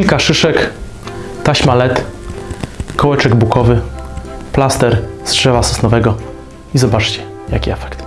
kilka szyszek, taśma LED, kołeczek bukowy, plaster z drzewa sosnowego i zobaczcie, jaki efekt.